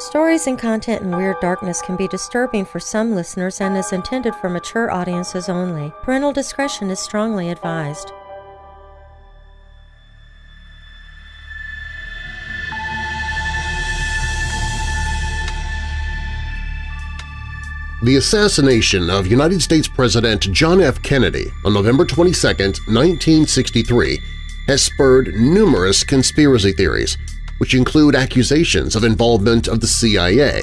Stories and content in Weird Darkness can be disturbing for some listeners and is intended for mature audiences only. Parental discretion is strongly advised. The assassination of United States President John F. Kennedy on November 22, 1963 has spurred numerous conspiracy theories, which include accusations of involvement of the CIA,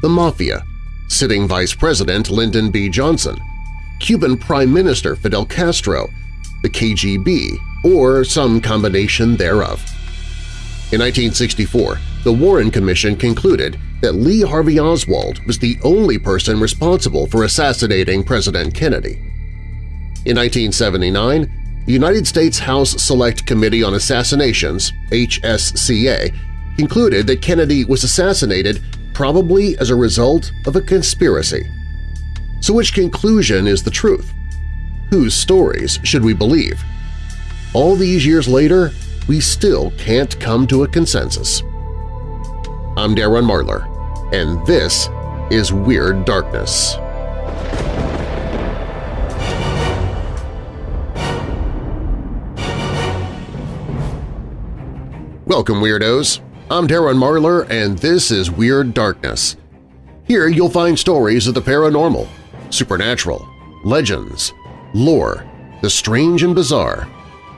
the Mafia, sitting Vice President Lyndon B. Johnson, Cuban Prime Minister Fidel Castro, the KGB, or some combination thereof. In 1964, the Warren Commission concluded that Lee Harvey Oswald was the only person responsible for assassinating President Kennedy. In 1979, the United States House Select Committee on Assassinations HSCA, concluded that Kennedy was assassinated probably as a result of a conspiracy. So which conclusion is the truth? Whose stories should we believe? All these years later, we still can't come to a consensus. I'm Darren Marlar, and this is Weird Darkness. Welcome, Weirdos! I'm Darren Marlar, and this is Weird Darkness. Here you'll find stories of the paranormal, supernatural, legends, lore, the strange and bizarre,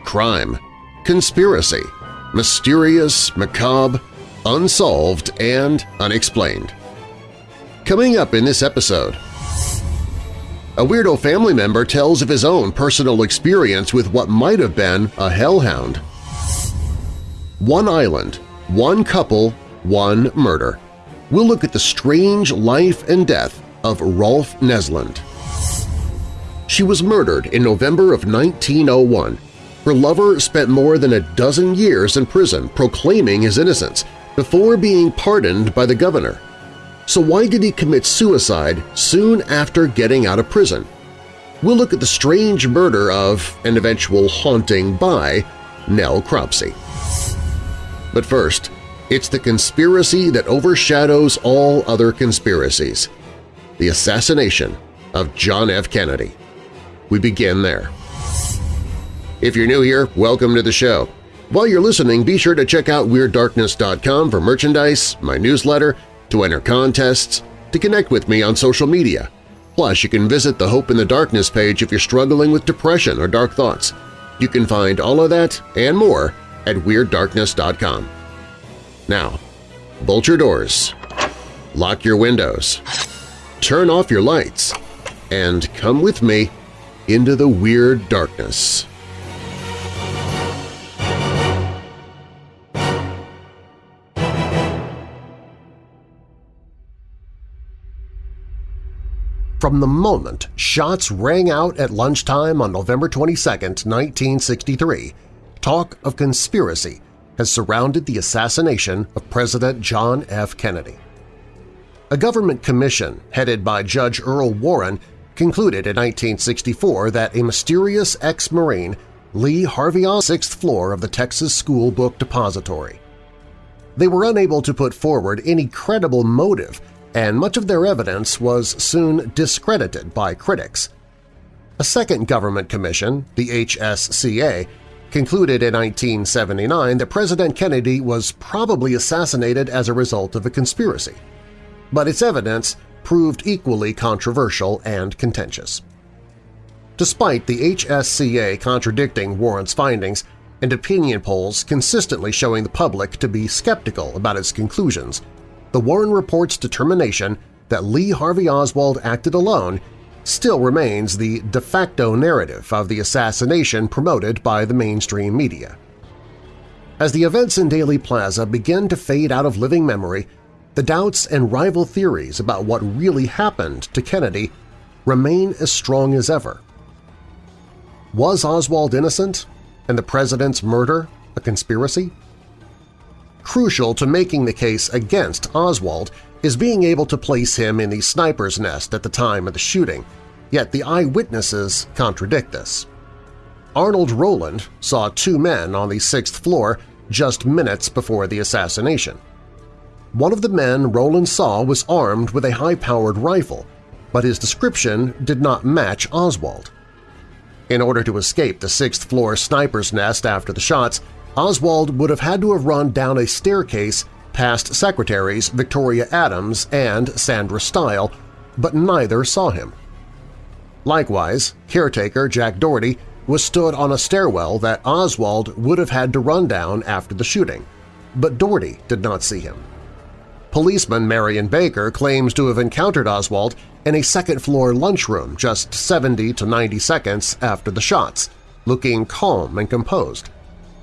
crime, conspiracy, mysterious, macabre, unsolved, and unexplained. Coming up in this episode, a weirdo family member tells of his own personal experience with what might have been a hellhound. One island, one couple, one murder. We'll look at the strange life and death of Rolf Neslund. She was murdered in November of 1901. Her lover spent more than a dozen years in prison proclaiming his innocence before being pardoned by the governor. So why did he commit suicide soon after getting out of prison? We'll look at the strange murder of and eventual haunting by Nell Cropsey. But first, it's the conspiracy that overshadows all other conspiracies – the assassination of John F. Kennedy. We begin there. If you're new here, welcome to the show. While you're listening, be sure to check out WeirdDarkness.com for merchandise, my newsletter, to enter contests, to connect with me on social media. Plus, you can visit the Hope in the Darkness page if you're struggling with depression or dark thoughts. You can find all of that and more at WeirdDarkness.com. Now, bolt your doors, lock your windows, turn off your lights, and come with me into the Weird Darkness. From the moment shots rang out at lunchtime on November 22, 1963, talk of conspiracy has surrounded the assassination of President John F. Kennedy. A government commission headed by Judge Earl Warren concluded in 1964 that a mysterious ex-Marine Lee Harvey on the sixth floor of the Texas School Book Depository. They were unable to put forward any credible motive and much of their evidence was soon discredited by critics. A second government commission, the HSCA, concluded in 1979 that President Kennedy was probably assassinated as a result of a conspiracy. But its evidence proved equally controversial and contentious. Despite the HSCA contradicting Warren's findings and opinion polls consistently showing the public to be skeptical about its conclusions, the Warren Report's determination that Lee Harvey Oswald acted alone still remains the de facto narrative of the assassination promoted by the mainstream media. As the events in Dealey Plaza begin to fade out of living memory, the doubts and rival theories about what really happened to Kennedy remain as strong as ever. Was Oswald innocent and the president's murder a conspiracy? Crucial to making the case against Oswald is being able to place him in the sniper's nest at the time of the shooting, yet the eyewitnesses contradict this. Arnold Rowland saw two men on the sixth floor just minutes before the assassination. One of the men Rowland saw was armed with a high-powered rifle, but his description did not match Oswald. In order to escape the sixth-floor sniper's nest after the shots, Oswald would have had to have run down a staircase past secretaries Victoria Adams and Sandra Stile, but neither saw him. Likewise, caretaker Jack Dougherty was stood on a stairwell that Oswald would have had to run down after the shooting, but Dougherty did not see him. Policeman Marion Baker claims to have encountered Oswald in a second-floor lunchroom just 70 to 90 seconds after the shots, looking calm and composed.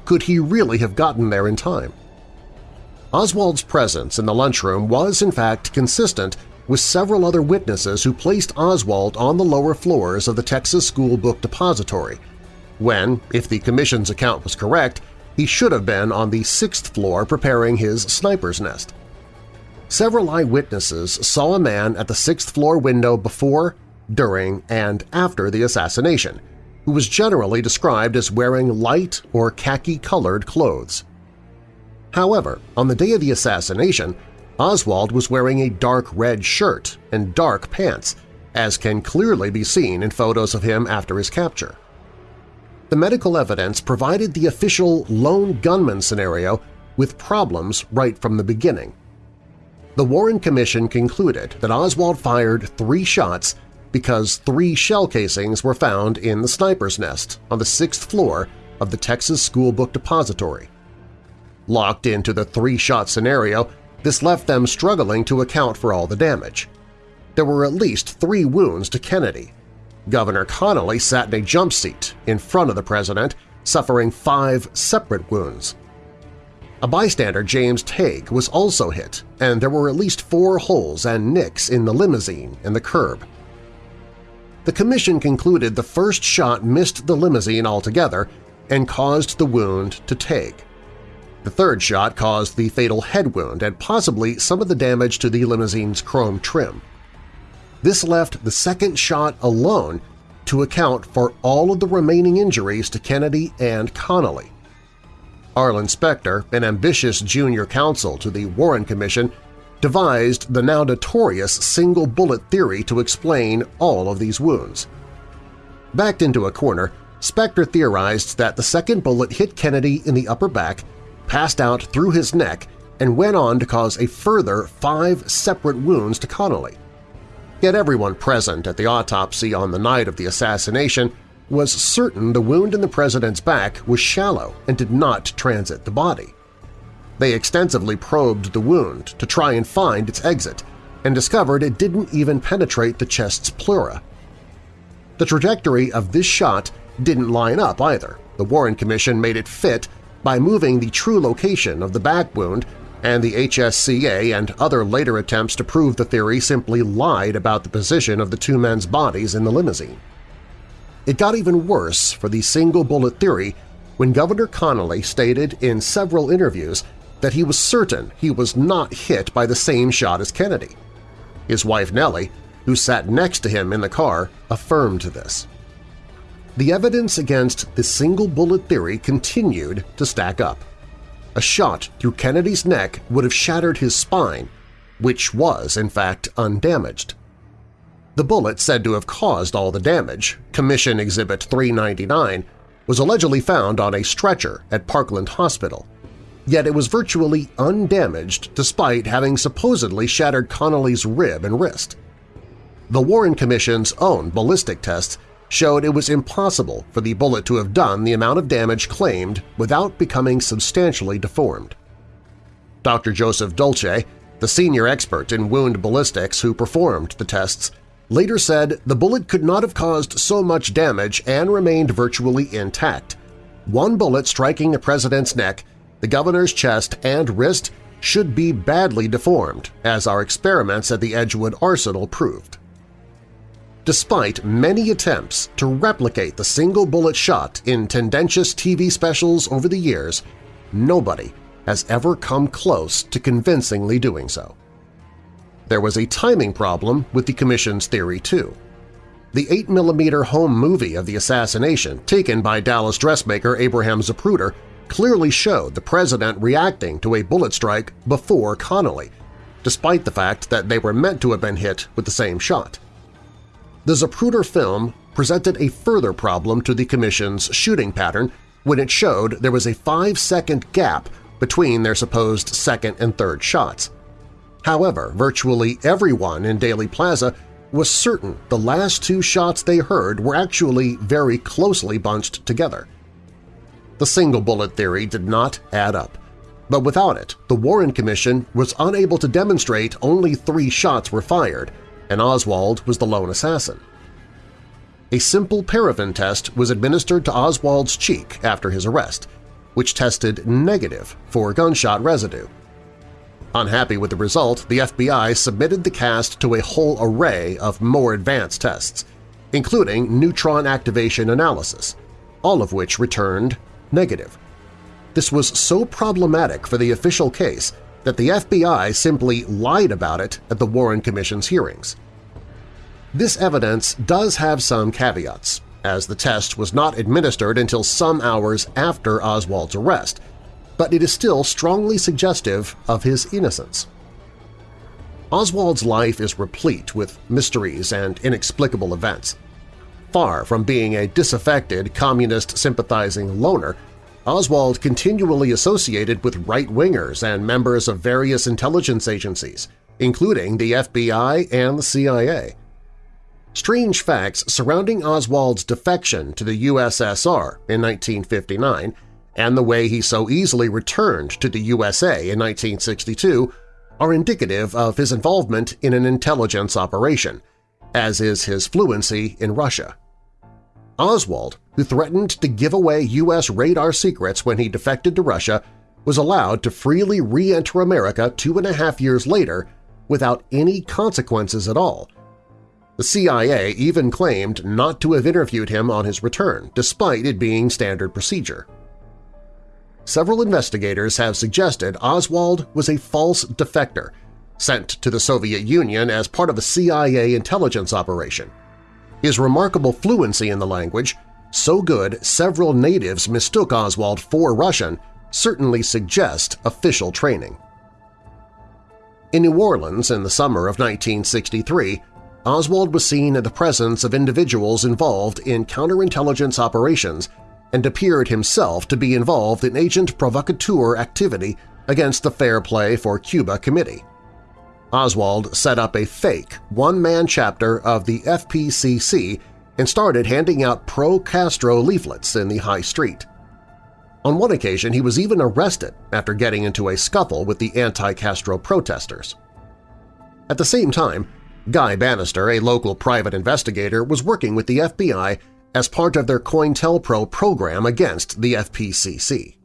Could he really have gotten there in time? Oswald's presence in the lunchroom was in fact consistent with several other witnesses who placed Oswald on the lower floors of the Texas School Book Depository, when, if the Commission's account was correct, he should have been on the sixth floor preparing his sniper's nest. Several eyewitnesses saw a man at the sixth-floor window before, during, and after the assassination, who was generally described as wearing light or khaki-colored clothes. However, on the day of the assassination, Oswald was wearing a dark red shirt and dark pants, as can clearly be seen in photos of him after his capture. The medical evidence provided the official lone gunman scenario with problems right from the beginning. The Warren Commission concluded that Oswald fired three shots because three shell casings were found in the sniper's nest on the sixth floor of the Texas School Book Depository. Locked into the three-shot scenario, this left them struggling to account for all the damage. There were at least three wounds to Kennedy. Governor Connally sat in a jump seat in front of the president, suffering five separate wounds. A bystander, James Tague, was also hit, and there were at least four holes and nicks in the limousine and the curb. The commission concluded the first shot missed the limousine altogether and caused the wound to Tague. The third shot caused the fatal head wound and possibly some of the damage to the limousine's chrome trim. This left the second shot alone to account for all of the remaining injuries to Kennedy and Connally. Arlen Specter, an ambitious junior counsel to the Warren Commission, devised the now notorious single-bullet theory to explain all of these wounds. Backed into a corner, Specter theorized that the second bullet hit Kennedy in the upper back, passed out through his neck, and went on to cause a further five separate wounds to Connally. Yet everyone present at the autopsy on the night of the assassination was certain the wound in the president's back was shallow and did not transit the body. They extensively probed the wound to try and find its exit and discovered it didn't even penetrate the chest's pleura. The trajectory of this shot didn't line up either. The Warren Commission made it fit by moving the true location of the back wound and the HSCA and other later attempts to prove the theory simply lied about the position of the two men's bodies in the limousine. It got even worse for the single-bullet theory when Governor Connally stated in several interviews that he was certain he was not hit by the same shot as Kennedy. His wife Nellie, who sat next to him in the car, affirmed this. The evidence against the single-bullet theory continued to stack up. A shot through Kennedy's neck would have shattered his spine, which was, in fact, undamaged. The bullet said to have caused all the damage, Commission Exhibit 399, was allegedly found on a stretcher at Parkland Hospital, yet it was virtually undamaged despite having supposedly shattered Connally's rib and wrist. The Warren Commission's own ballistic tests showed it was impossible for the bullet to have done the amount of damage claimed without becoming substantially deformed. Dr. Joseph Dolce, the senior expert in wound ballistics who performed the tests, later said the bullet could not have caused so much damage and remained virtually intact. One bullet striking the president's neck the governor's chest and wrist should be badly deformed, as our experiments at the Edgewood Arsenal proved. Despite many attempts to replicate the single-bullet shot in tendentious TV specials over the years, nobody has ever come close to convincingly doing so. There was a timing problem with the Commission's theory, too. The 8mm home movie of the assassination, taken by Dallas dressmaker Abraham Zapruder, clearly showed the president reacting to a bullet strike before Connally, despite the fact that they were meant to have been hit with the same shot. The Zapruder film presented a further problem to the Commission's shooting pattern when it showed there was a five-second gap between their supposed second and third shots. However, virtually everyone in Dealey Plaza was certain the last two shots they heard were actually very closely bunched together. The single-bullet theory did not add up, but without it, the Warren Commission was unable to demonstrate only three shots were fired, and Oswald was the lone assassin. A simple paraffin test was administered to Oswald's cheek after his arrest, which tested negative for gunshot residue. Unhappy with the result, the FBI submitted the cast to a whole array of more advanced tests, including neutron activation analysis, all of which returned negative. This was so problematic for the official case that the FBI simply lied about it at the Warren Commission's hearings. This evidence does have some caveats, as the test was not administered until some hours after Oswald's arrest, but it is still strongly suggestive of his innocence. Oswald's life is replete with mysteries and inexplicable events. Far from being a disaffected, communist-sympathizing loner, Oswald continually associated with right-wingers and members of various intelligence agencies, including the FBI and the CIA. Strange facts surrounding Oswald's defection to the USSR in 1959 and the way he so easily returned to the USA in 1962 are indicative of his involvement in an intelligence operation, as is his fluency in Russia. Oswald, who threatened to give away U.S. radar secrets when he defected to Russia, was allowed to freely re-enter America two and a half years later without any consequences at all. The CIA even claimed not to have interviewed him on his return, despite it being standard procedure several investigators have suggested Oswald was a false defector sent to the Soviet Union as part of a CIA intelligence operation. His remarkable fluency in the language, so good several natives mistook Oswald for Russian, certainly suggest official training. In New Orleans in the summer of 1963, Oswald was seen in the presence of individuals involved in counterintelligence operations and appeared himself to be involved in agent provocateur activity against the Fair Play for Cuba Committee. Oswald set up a fake one-man chapter of the FPCC and started handing out pro-Castro leaflets in the high street. On one occasion, he was even arrested after getting into a scuffle with the anti-Castro protesters. At the same time, Guy Banister, a local private investigator, was working with the FBI as part of their COINTELPRO program against the FPCC.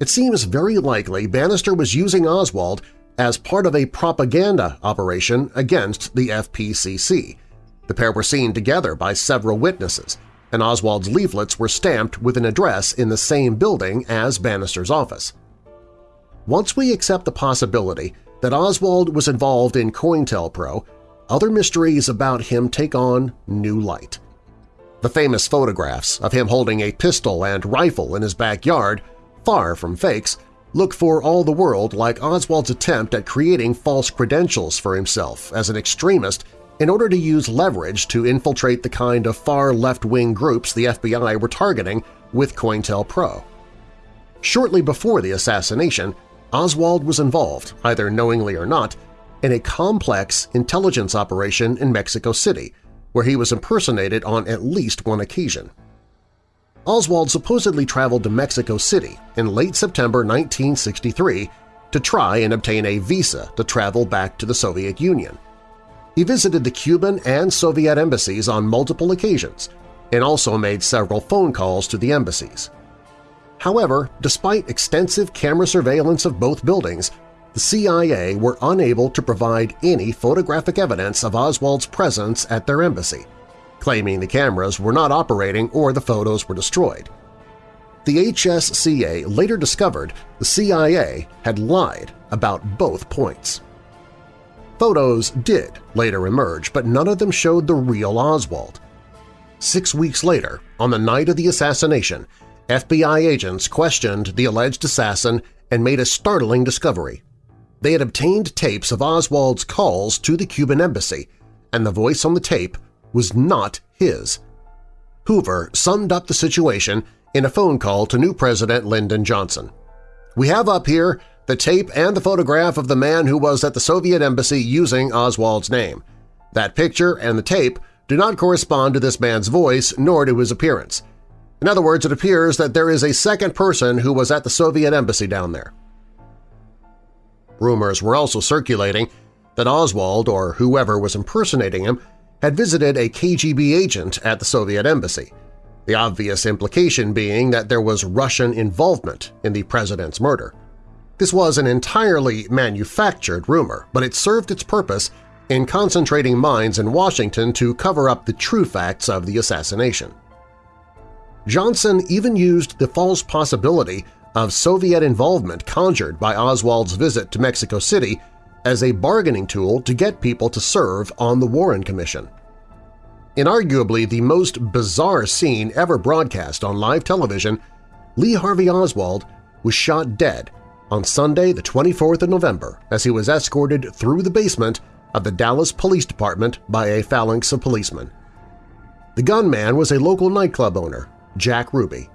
It seems very likely Banister was using Oswald as part of a propaganda operation against the FPCC. The pair were seen together by several witnesses, and Oswald's leaflets were stamped with an address in the same building as Banister's office. Once we accept the possibility that Oswald was involved in COINTELPRO, other mysteries about him take on new light. The famous photographs of him holding a pistol and rifle in his backyard, far from fakes, look for all the world like Oswald's attempt at creating false credentials for himself as an extremist in order to use leverage to infiltrate the kind of far left-wing groups the FBI were targeting with COINTELPRO. Shortly before the assassination, Oswald was involved, either knowingly or not, in a complex intelligence operation in Mexico City where he was impersonated on at least one occasion. Oswald supposedly traveled to Mexico City in late September 1963 to try and obtain a visa to travel back to the Soviet Union. He visited the Cuban and Soviet embassies on multiple occasions and also made several phone calls to the embassies. However, despite extensive camera surveillance of both buildings, the CIA were unable to provide any photographic evidence of Oswald's presence at their embassy, claiming the cameras were not operating or the photos were destroyed. The HSCA later discovered the CIA had lied about both points. Photos did later emerge, but none of them showed the real Oswald. Six weeks later, on the night of the assassination, FBI agents questioned the alleged assassin and made a startling discovery they had obtained tapes of Oswald's calls to the Cuban embassy, and the voice on the tape was not his. Hoover summed up the situation in a phone call to new President Lyndon Johnson. We have up here the tape and the photograph of the man who was at the Soviet embassy using Oswald's name. That picture and the tape do not correspond to this man's voice nor to his appearance. In other words, it appears that there is a second person who was at the Soviet embassy down there. Rumors were also circulating that Oswald, or whoever was impersonating him, had visited a KGB agent at the Soviet embassy, the obvious implication being that there was Russian involvement in the president's murder. This was an entirely manufactured rumor, but it served its purpose in concentrating minds in Washington to cover up the true facts of the assassination. Johnson even used the false possibility of Soviet involvement conjured by Oswald's visit to Mexico City as a bargaining tool to get people to serve on the Warren Commission. In arguably the most bizarre scene ever broadcast on live television, Lee Harvey Oswald was shot dead on Sunday the 24th of November as he was escorted through the basement of the Dallas Police Department by a phalanx of policemen. The gunman was a local nightclub owner, Jack Ruby.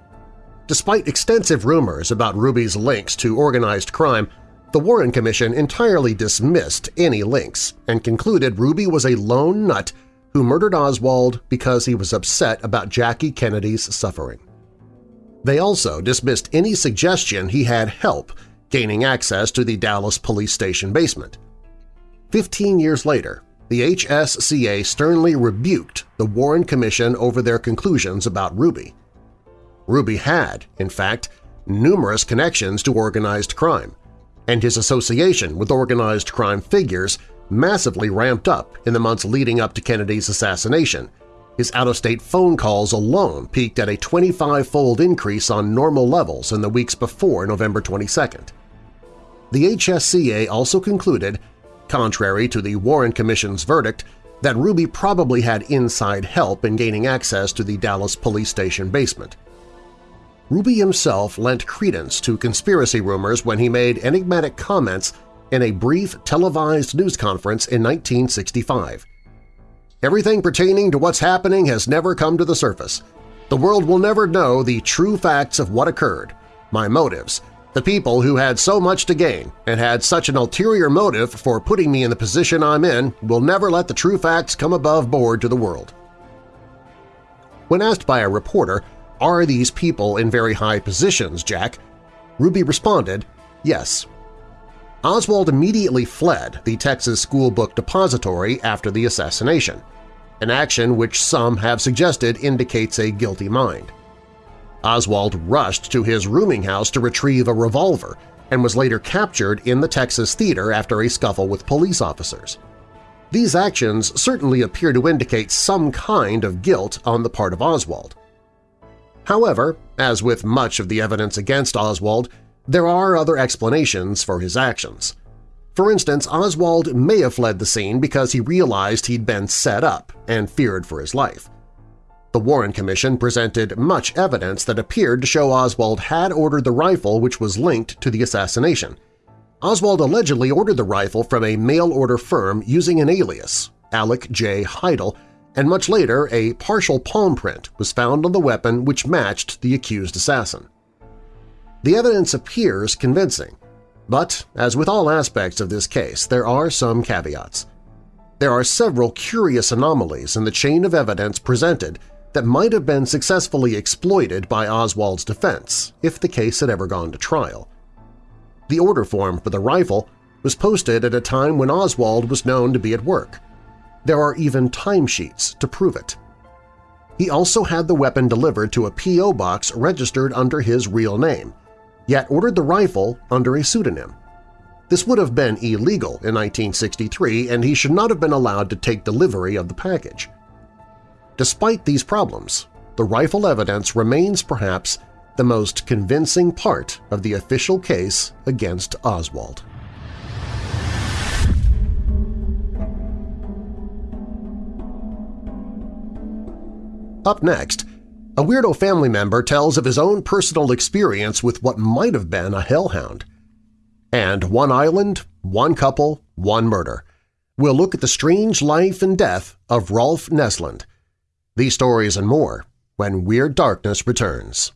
Despite extensive rumors about Ruby's links to organized crime, the Warren Commission entirely dismissed any links and concluded Ruby was a lone nut who murdered Oswald because he was upset about Jackie Kennedy's suffering. They also dismissed any suggestion he had help gaining access to the Dallas police station basement. Fifteen years later, the HSCA sternly rebuked the Warren Commission over their conclusions about Ruby. Ruby had, in fact, numerous connections to organized crime, and his association with organized crime figures massively ramped up in the months leading up to Kennedy's assassination. His out-of-state phone calls alone peaked at a 25-fold increase on normal levels in the weeks before November 22nd. The HSCA also concluded, contrary to the Warren Commission's verdict, that Ruby probably had inside help in gaining access to the Dallas police station basement. Ruby himself lent credence to conspiracy rumors when he made enigmatic comments in a brief televised news conference in 1965. Everything pertaining to what's happening has never come to the surface. The world will never know the true facts of what occurred, my motives, the people who had so much to gain and had such an ulterior motive for putting me in the position I'm in will never let the true facts come above board to the world. When asked by a reporter, are these people in very high positions, Jack? Ruby responded, yes. Oswald immediately fled the Texas School Book Depository after the assassination, an action which some have suggested indicates a guilty mind. Oswald rushed to his rooming house to retrieve a revolver and was later captured in the Texas theater after a scuffle with police officers. These actions certainly appear to indicate some kind of guilt on the part of Oswald. However, as with much of the evidence against Oswald, there are other explanations for his actions. For instance, Oswald may have fled the scene because he realized he'd been set up and feared for his life. The Warren Commission presented much evidence that appeared to show Oswald had ordered the rifle which was linked to the assassination. Oswald allegedly ordered the rifle from a mail-order firm using an alias, Alek J. Hidell, and much later a partial palm print was found on the weapon which matched the accused assassin. The evidence appears convincing, but as with all aspects of this case, there are some caveats. There are several curious anomalies in the chain of evidence presented that might have been successfully exploited by Oswald's defense if the case had ever gone to trial. The order form for the rifle was posted at a time when Oswald was known to be at work. There are even timesheets to prove it. He also had the weapon delivered to a P.O. box registered under his real name, yet ordered the rifle under a pseudonym. This would have been illegal in 1963 and he should not have been allowed to take delivery of the package. Despite these problems, the rifle evidence remains perhaps the most convincing part of the official case against Oswald. Up next, a weirdo family member tells of his own personal experience with what might have been a hellhound. And one island One Couple, One Murder. We'll look at the strange life and death of Rolf Neslund. These stories and more when Weird Darkness returns.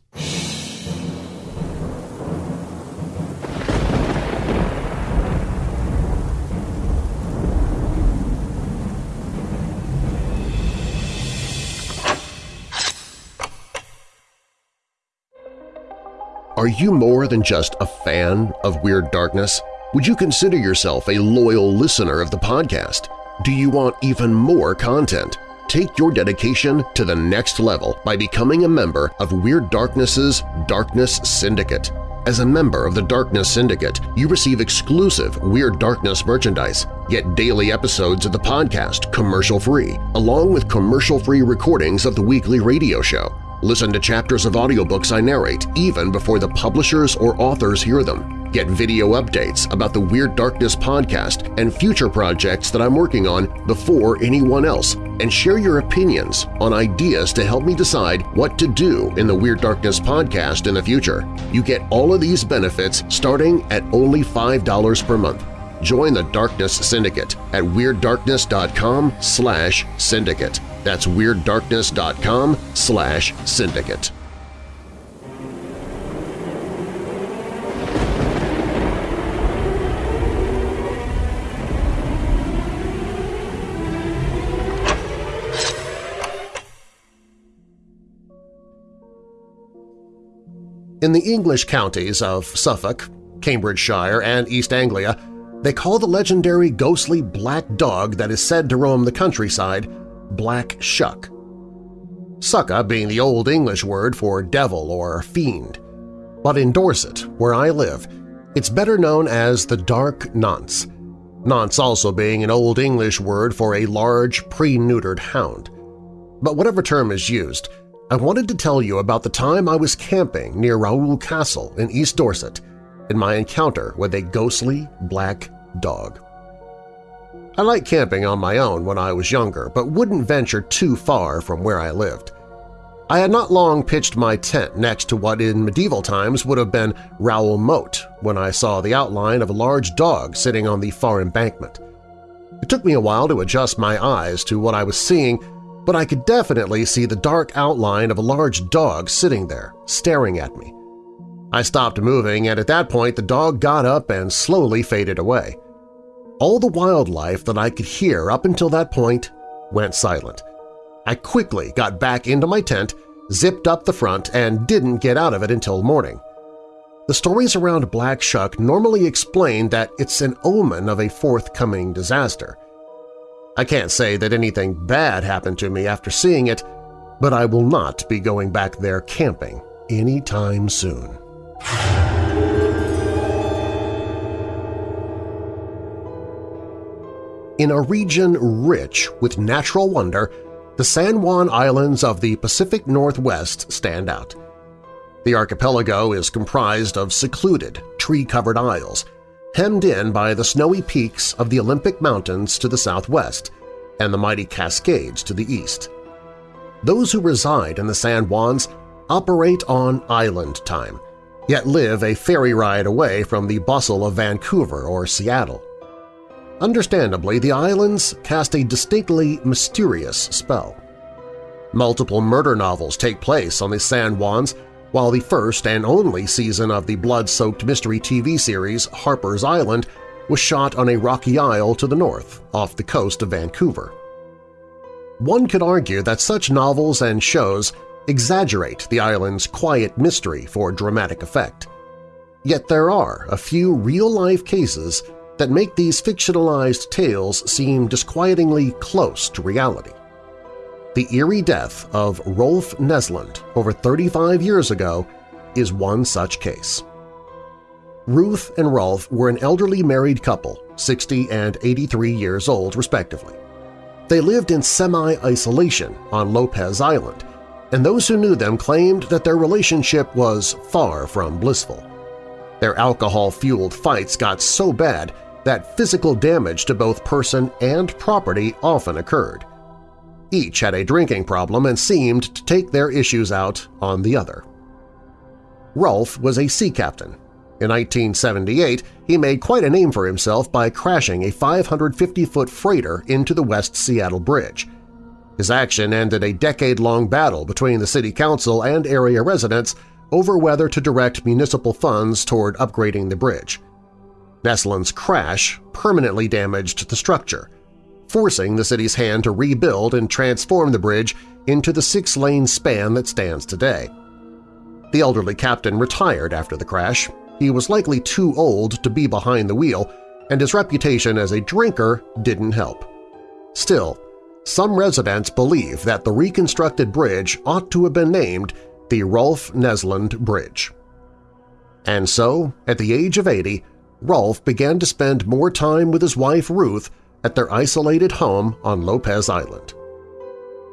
Are you more than just a fan of Weird Darkness? Would you consider yourself a loyal listener of the podcast? Do you want even more content? Take your dedication to the next level by becoming a member of Weird Darkness's Darkness Syndicate. As a member of the Darkness Syndicate, you receive exclusive Weird Darkness merchandise, get daily episodes of the podcast commercial-free, along with commercial-free recordings of the weekly radio show. Listen to chapters of audiobooks I narrate even before the publishers or authors hear them. Get video updates about the Weird Darkness podcast and future projects that I'm working on before anyone else, and share your opinions on ideas to help me decide what to do in the Weird Darkness podcast in the future. You get all of these benefits starting at only $5 per month. Join the Darkness Syndicate at WeirdDarkness.com slash syndicate. That's WeirdDarkness.com slash syndicate. In the English counties of Suffolk, Cambridgeshire, and East Anglia, they call the legendary ghostly black dog that is said to roam the countryside Black Shuck. Scucca being the Old English word for devil or fiend. But in Dorset, where I live, it's better known as the Dark Nonce, nonce also being an Old English word for a large, pre-neutered hound. But whatever term is used, I wanted to tell you about the time I was camping near Raoul Castle in East Dorset and my encounter with a ghostly black dog. I liked camping on my own when I was younger, but wouldn't venture too far from where I lived. I had not long pitched my tent next to what in medieval times would have been Raoul Moat when I saw the outline of a large dog sitting on the far embankment. It took me a while to adjust my eyes to what I was seeing, but I could definitely see the dark outline of a large dog sitting there, staring at me. I stopped moving, and at that point the dog got up and slowly faded away. All the wildlife that I could hear up until that point went silent. I quickly got back into my tent, zipped up the front, and didn't get out of it until morning. The stories around Black Shuck normally explain that it's an omen of a forthcoming disaster. I can't say that anything bad happened to me after seeing it, but I will not be going back there camping anytime soon. In a region rich with natural wonder, the San Juan Islands of the Pacific Northwest stand out. The archipelago is comprised of secluded, tree-covered isles, hemmed in by the snowy peaks of the Olympic Mountains to the southwest and the mighty Cascades to the east. Those who reside in the San Juans operate on island time, yet live a ferry ride away from the bustle of Vancouver or Seattle. Understandably, the islands cast a distinctly mysterious spell. Multiple murder novels take place on the San Juans, while the first and only season of the blood-soaked mystery TV series Harper's Island was shot on a rocky isle to the north, off the coast of Vancouver. One could argue that such novels and shows exaggerate the island's quiet mystery for dramatic effect. Yet there are a few real-life cases that make these fictionalized tales seem disquietingly close to reality. The eerie death of Rolf Neslund over 35 years ago is one such case. Ruth and Rolf were an elderly married couple, 60 and 83 years old respectively. They lived in semi-isolation on Lopez Island, and those who knew them claimed that their relationship was far from blissful. Their alcohol-fueled fights got so bad that physical damage to both person and property often occurred. Each had a drinking problem and seemed to take their issues out on the other. Rolf was a sea captain. In 1978, he made quite a name for himself by crashing a 550-foot freighter into the West Seattle Bridge. His action ended a decade-long battle between the city council and area residents over whether to direct municipal funds toward upgrading the bridge. Neslund's crash permanently damaged the structure, forcing the city's hand to rebuild and transform the bridge into the six-lane span that stands today. The elderly captain retired after the crash. He was likely too old to be behind the wheel, and his reputation as a drinker didn't help. Still, some residents believe that the reconstructed bridge ought to have been named the Rolf Neslund Bridge. And so, at the age of 80, Rolf began to spend more time with his wife Ruth at their isolated home on Lopez Island.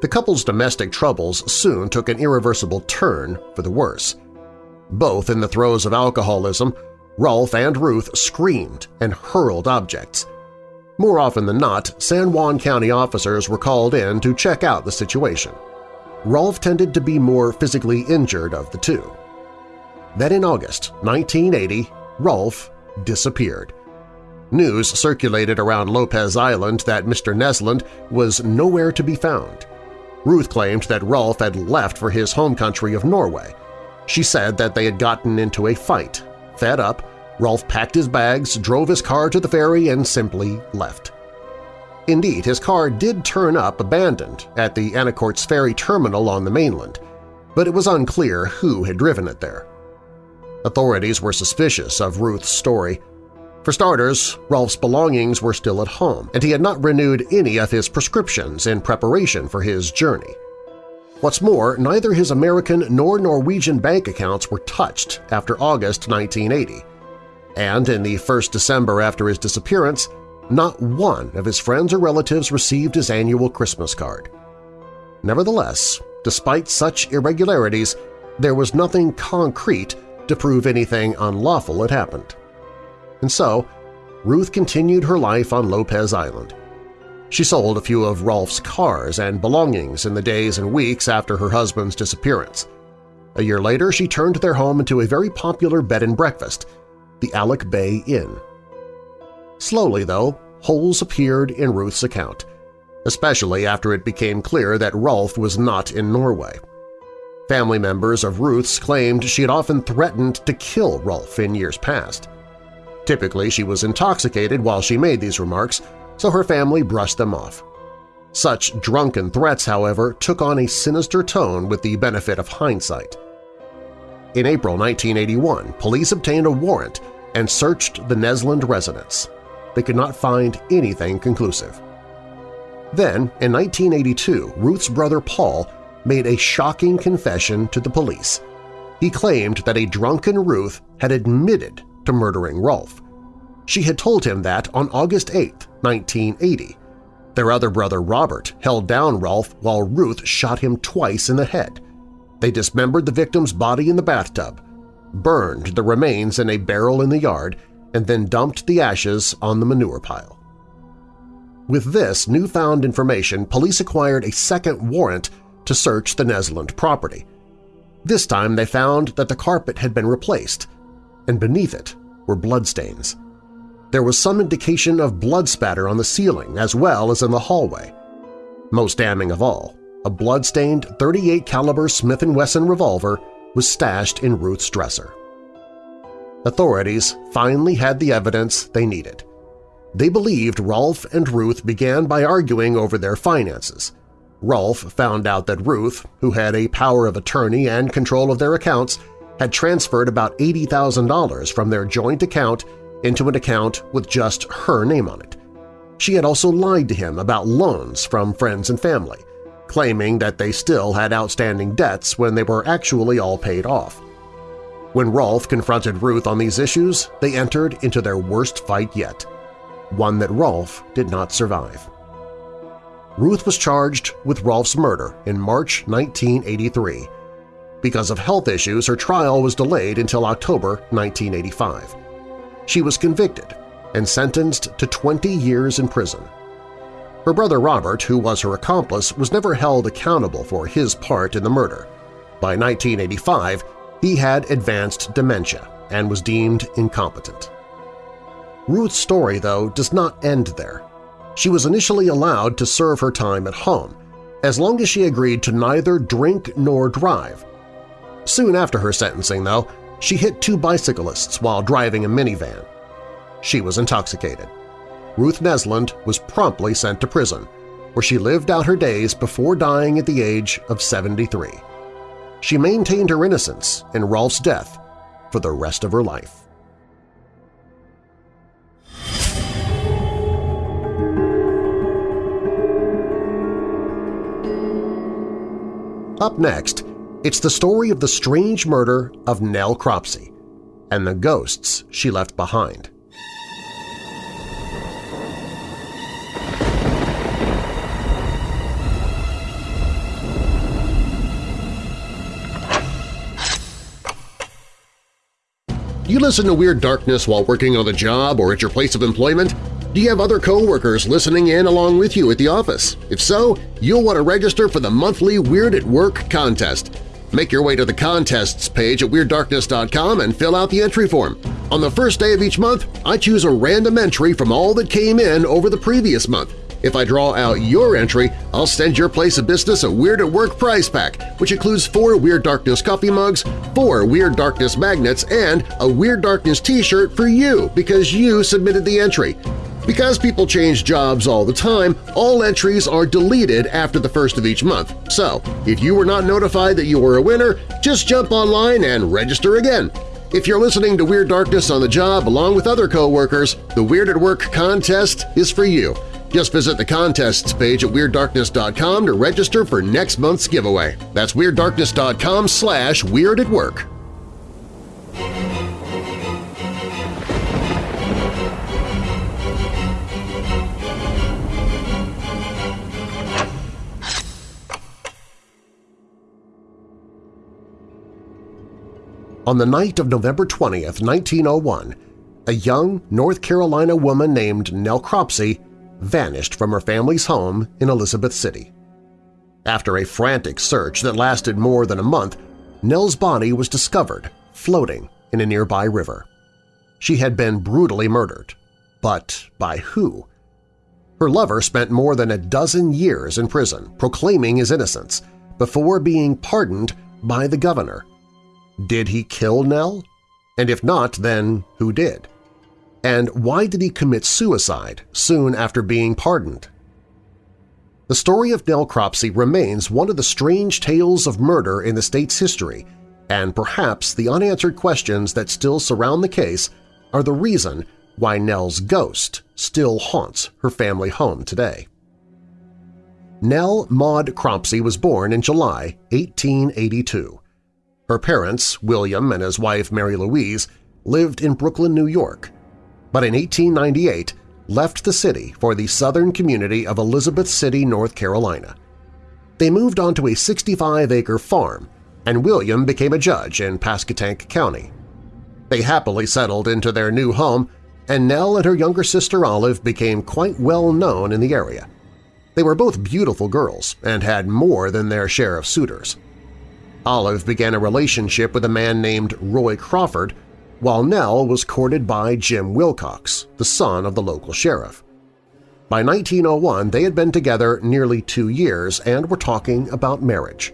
The couple's domestic troubles soon took an irreversible turn for the worse. Both in the throes of alcoholism, Rolf and Ruth screamed and hurled objects. More often than not, San Juan County officers were called in to check out the situation. Rolf tended to be more physically injured of the two. Then in August 1980, Rolf disappeared. News circulated around Lopez Island that Mr. Neslund was nowhere to be found. Ruth claimed that Rolf had left for his home country of Norway. She said that they had gotten into a fight. Fed up, Rolf packed his bags, drove his car to the ferry, and simply left. Indeed, his car did turn up abandoned at the Anacortes ferry terminal on the mainland, but it was unclear who had driven it there. Authorities were suspicious of Ruth's story. For starters, Rolf's belongings were still at home, and he had not renewed any of his prescriptions in preparation for his journey. What's more, neither his American nor Norwegian bank accounts were touched after August 1980, and in the first December after his disappearance, not one of his friends or relatives received his annual Christmas card. Nevertheless, despite such irregularities, there was nothing concrete to prove anything unlawful had happened. And so, Ruth continued her life on Lopez Island. She sold a few of Rolf's cars and belongings in the days and weeks after her husband's disappearance. A year later, she turned their home into a very popular bed and breakfast, the Aleck Bay Inn. Slowly, though, holes appeared in Ruth's account, especially after it became clear that Rolf was not in Norway. Family members of Ruth's claimed she had often threatened to kill Rolf in years past. Typically, she was intoxicated while she made these remarks, so her family brushed them off. Such drunken threats, however, took on a sinister tone with the benefit of hindsight. In April 1981, police obtained a warrant and searched the Neslund residence they could not find anything conclusive. Then, in 1982, Ruth's brother Paul made a shocking confession to the police. He claimed that a drunken Ruth had admitted to murdering Rolf. She had told him that on August 8, 1980. Their other brother Robert held down Rolf while Ruth shot him twice in the head. They dismembered the victim's body in the bathtub, burned the remains in a barrel in the yard, and then dumped the ashes on the manure pile. With this newfound information, police acquired a second warrant to search the Neslund property. This time they found that the carpet had been replaced, and beneath it were bloodstains. There was some indication of blood spatter on the ceiling as well as in the hallway. Most damning of all, a blood-stained 38 caliber Smith & Wesson revolver was stashed in Ruth's dresser. Authorities finally had the evidence they needed. They believed Rolf and Ruth began by arguing over their finances. Rolf found out that Ruth, who had a power of attorney and control of their accounts, had transferred about $80,000 from their joint account into an account with just her name on it. She had also lied to him about loans from friends and family, claiming that they still had outstanding debts when they were actually all paid off. When Rolf confronted Ruth on these issues, they entered into their worst fight yet, one that Rolf did not survive. Ruth was charged with Rolf's murder in March 1983. Because of health issues, her trial was delayed until October 1985. She was convicted and sentenced to 20 years in prison. Her brother Robert, who was her accomplice, was never held accountable for his part in the murder. By 1985, he had advanced dementia and was deemed incompetent. Ruth's story, though, does not end there. She was initially allowed to serve her time at home, as long as she agreed to neither drink nor drive. Soon after her sentencing, though, she hit two bicyclists while driving a minivan. She was intoxicated. Ruth Neslund was promptly sent to prison, where she lived out her days before dying at the age of 73. She maintained her innocence in Rolf's death for the rest of her life. Up next, it's the story of the strange murder of Nell Cropsey and the ghosts she left behind. You listen to Weird Darkness while working on the job or at your place of employment? Do you have other coworkers listening in along with you at the office? If so, you'll want to register for the monthly Weird at Work contest. Make your way to the contests page at WeirdDarkness.com and fill out the entry form. On the first day of each month, I choose a random entry from all that came in over the previous month. If I draw out your entry, I'll send your place of business a Weird at Work prize pack, which includes four Weird Darkness coffee mugs, four Weird Darkness magnets, and a Weird Darkness t-shirt for you because you submitted the entry. Because people change jobs all the time, all entries are deleted after the first of each month. So, if you were not notified that you were a winner, just jump online and register again. If you're listening to Weird Darkness on the job along with other coworkers, the Weird at Work contest is for you. Just visit the contests page at WeirdDarkness.com to register for next month's giveaway. That's WeirdDarkness.com slash Weird at Work. On the night of November 20, 1901, a young North Carolina woman named Nell Cropsey vanished from her family's home in Elizabeth City. After a frantic search that lasted more than a month, Nell's body was discovered floating in a nearby river. She had been brutally murdered. But by who? Her lover spent more than a dozen years in prison proclaiming his innocence before being pardoned by the governor. Did he kill Nell? And if not, then who did? And why did he commit suicide soon after being pardoned? The story of Nell Cropsey remains one of the strange tales of murder in the state's history, and perhaps the unanswered questions that still surround the case are the reason why Nell's ghost still haunts her family home today. Nell Maud Cropsey was born in July 1882. Her parents, William and his wife Mary Louise, lived in Brooklyn, New York, but in 1898 left the city for the southern community of Elizabeth City, North Carolina. They moved onto a 65-acre farm, and William became a judge in Pasquotank County. They happily settled into their new home, and Nell and her younger sister Olive became quite well known in the area. They were both beautiful girls and had more than their share of suitors. Olive began a relationship with a man named Roy Crawford, while Nell was courted by Jim Wilcox, the son of the local sheriff. By 1901, they had been together nearly two years and were talking about marriage.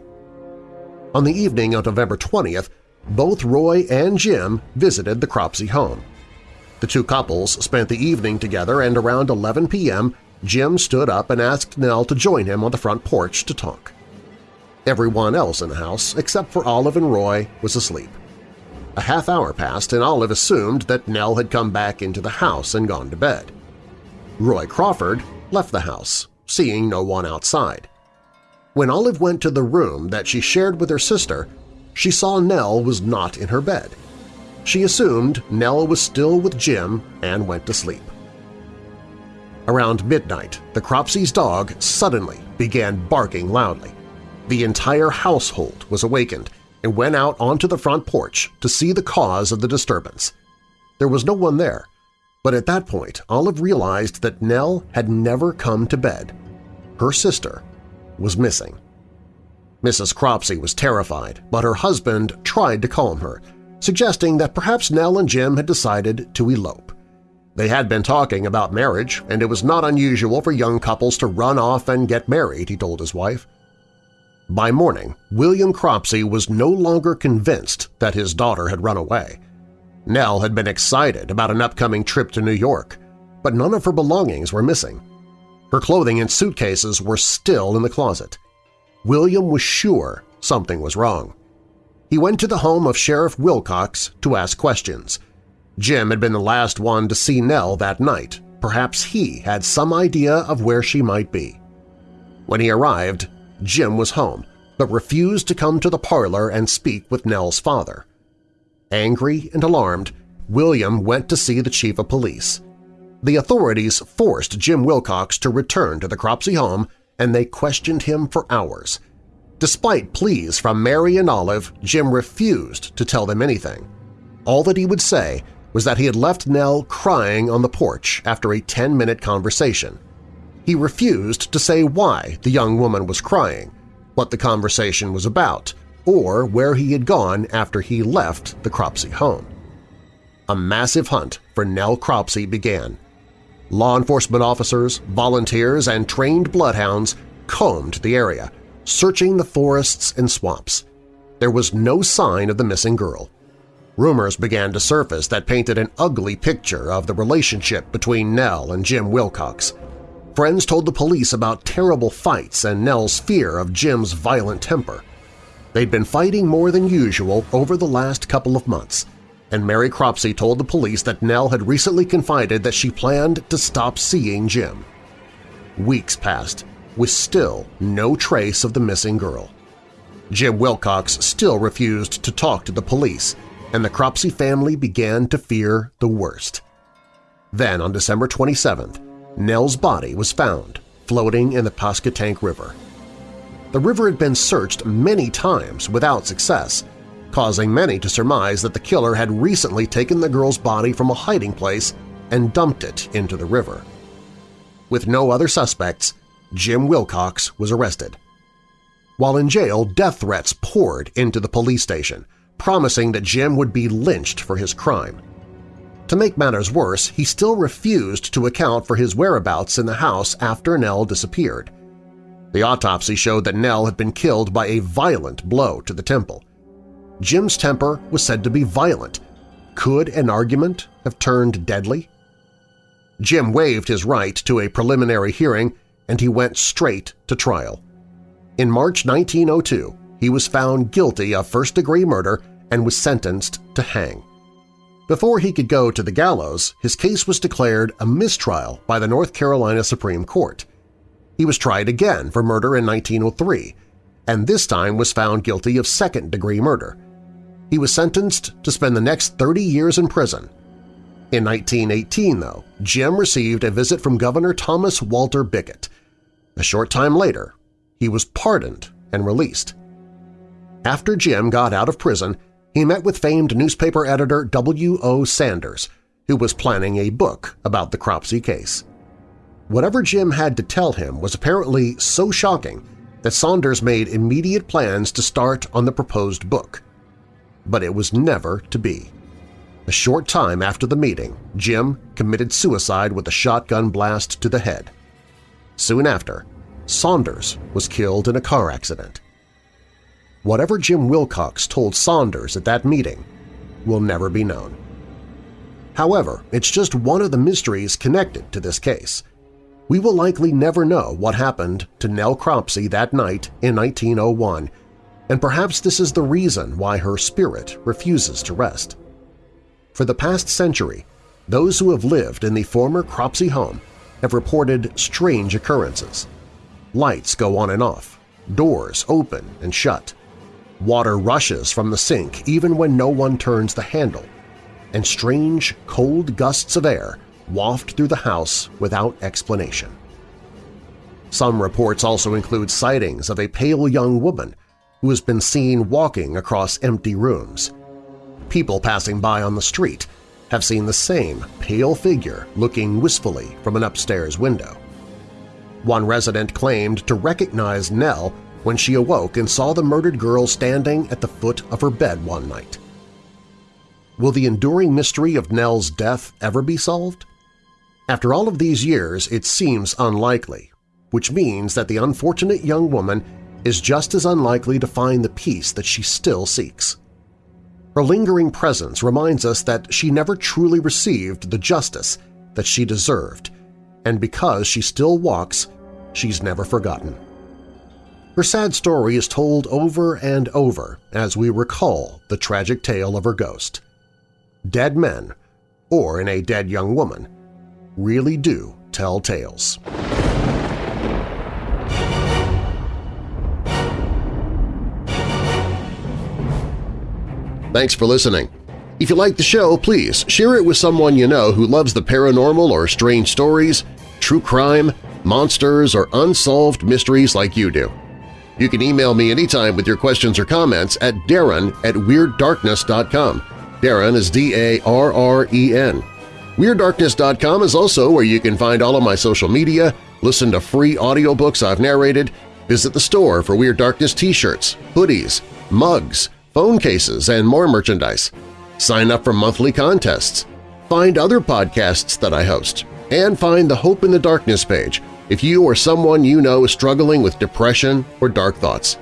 On the evening of November 20th, both Roy and Jim visited the Cropsey home. The two couples spent the evening together and around 11 p.m. Jim stood up and asked Nell to join him on the front porch to talk. Everyone else in the house, except for Olive and Roy, was asleep. A half hour passed and Olive assumed that Nell had come back into the house and gone to bed. Roy Crawford left the house, seeing no one outside. When Olive went to the room that she shared with her sister, she saw Nell was not in her bed. She assumed Nell was still with Jim and went to sleep. Around midnight, the Cropsey's dog suddenly began barking loudly. The entire household was awakened and went out onto the front porch to see the cause of the disturbance. There was no one there, but at that point Olive realized that Nell had never come to bed. Her sister was missing. Mrs. Cropsey was terrified, but her husband tried to calm her. suggesting that perhaps Nell and Jim had decided to elope. They had been talking about marriage, and it was not unusual for young couples to run off and get married, he told his wife. By morning, William Cropsey was no longer convinced that his daughter had run away. Nell had been excited about an upcoming trip to New York, but none of her belongings were missing. Her clothing and suitcases were still in the closet. William was sure something was wrong. He went to the home of Sheriff Wilcox to ask questions. Jim had been the last one to see Nell that night. Perhaps he had some idea of where she might be. When he arrived, Jim was home, but refused to come to the parlor and speak with Nell's father. Angry and alarmed, William went to see the chief of police. The authorities forced Jim Wilcox to return to the Cropsey home and they questioned him for hours. Despite pleas from Mary and Olive, Jim refused to tell them anything. All that he would say was that he had left Nell crying on the porch after a 10-minute conversation. He refused to say why the young woman was crying, what the conversation was about, or where he had gone after he left the Cropsey home. A massive hunt for Nell Cropsey began. Law enforcement officers, volunteers, and trained bloodhounds combed the area, searching the forests and swamps. There was no sign of the missing girl. Rumors began to surface that painted an ugly picture of the relationship between Nell and Jim Wilcox. Friends told the police about terrible fights and Nell's fear of Jim's violent temper. They'd been fighting more than usual over the last couple of months, and Mary Cropsey told the police that Nell had recently confided that she planned to stop seeing Jim. Weeks passed, with still no trace of the missing girl. Jim Wilcox still refused to talk to the police, and the Cropsey family began to fear the worst. Then, on December 27th, Nell's body was found floating in the Pasquotank River. The river had been searched many times without success, causing many to surmise that the killer had recently taken the girl's body from a hiding place and dumped it into the river. With no other suspects, Jim Wilcox was arrested. While in jail, death threats poured into the police station, promising that Jim would be lynched for his crime. To make matters worse, he still refused to account for his whereabouts in the house after Nell disappeared. The autopsy showed that Nell had been killed by a violent blow to the temple. Jim's temper was said to be violent. Could an argument have turned deadly? Jim waived his right to a preliminary hearing and he went straight to trial. In March 1902, he was found guilty of first-degree murder and was sentenced to hang. Before he could go to the gallows, his case was declared a mistrial by the North Carolina Supreme Court. He was tried again for murder in 1903, and this time was found guilty of second-degree murder. He was sentenced to spend the next 30 years in prison. In 1918, though, Jim received a visit from Governor Thomas Walter Bickett. A short time later, he was pardoned and released. After Jim got out of prison, he met with famed newspaper editor W. O. Saunders, who was planning a book about the Cropsey case. Whatever Jim had to tell him was apparently so shocking that Saunders made immediate plans to start on the proposed book. But it was never to be. A short time after the meeting, Jim committed suicide with a shotgun blast to the head. Soon after, Saunders was killed in a car accident. Whatever Jim Wilcox told Saunders at that meeting will never be known. However, it's just one of the mysteries connected to this case – we will likely never know what happened to Nell Cropsey that night in 1901, and perhaps this is the reason why her spirit refuses to rest. For the past century, those who have lived in the former Cropsey home have reported strange occurrences. Lights go on and off, doors open and shut, water rushes from the sink even when no one turns the handle, and strange, cold gusts of air waft through the house without explanation. Some reports also include sightings of a pale young woman who has been seen walking across empty rooms. People passing by on the street have seen the same pale figure looking wistfully from an upstairs window. One resident claimed to recognize Nell when she awoke and saw the murdered girl standing at the foot of her bed one night. will the enduring mystery of Nell's death ever be solved? After all of these years, it seems unlikely, which means that the unfortunate young woman is just as unlikely to find the peace that she still seeks. Her lingering presence reminds us that she never truly received the justice that she deserved, and because she still walks, she's never forgotten. Her sad story is told over and over as we recall the tragic tale of her ghost. Dead men, or in a dead young woman, really do tell tales. Thanks for listening. If you like the show, please share it with someone you know who loves the paranormal or strange stories, true crime, monsters, or unsolved mysteries like you do. You can email me anytime with your questions or comments at darren at WeirdDarkness.com. Darren is D-A-R-R-E-N. WeirdDarkness.com is also where you can find all of my social media, listen to free audiobooks I've narrated, visit the store for Weird Darkness t-shirts, hoodies, mugs, phone cases, and more merchandise. Sign up for monthly contests. Find other podcasts that I host. And find the Hope in the Darkness page if you or someone you know is struggling with depression or dark thoughts.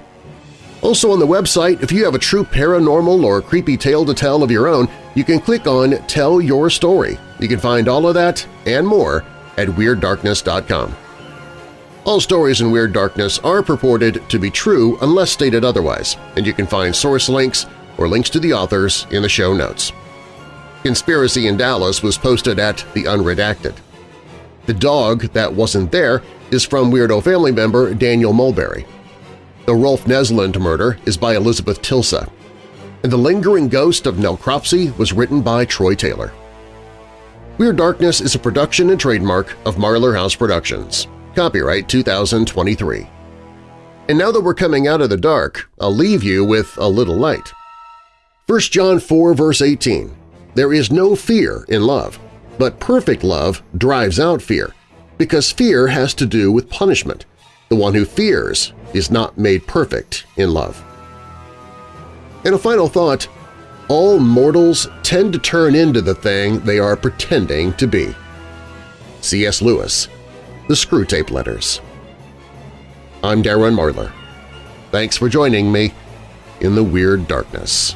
Also on the website, if you have a true paranormal or creepy tale to tell of your own, you can click on Tell Your Story. You can find all of that and more at WeirdDarkness.com. All stories in Weird Darkness are purported to be true unless stated otherwise, and you can find source links or links to the authors in the show notes. Conspiracy in Dallas was posted at The Unredacted. The dog that wasn't there is from Weirdo family member Daniel Mulberry. The Rolf Neslund murder is by Elizabeth Tilsa. And The Lingering Ghost of Nell Cropsey was written by Troy Taylor. Weird Darkness is a production and trademark of Marlar House Productions. Copyright 2023. And now that we're coming out of the dark, I'll leave you with a little light. 1 John 4 verse 18, There is no fear in love, but perfect love drives out fear, because fear has to do with punishment. The one who fears is not made perfect in love. And a final thought, all mortals tend to turn into the thing they are pretending to be. C.S. Lewis, The Screwtape Letters. I'm Darren Marlar. Thanks for joining me in the Weird Darkness.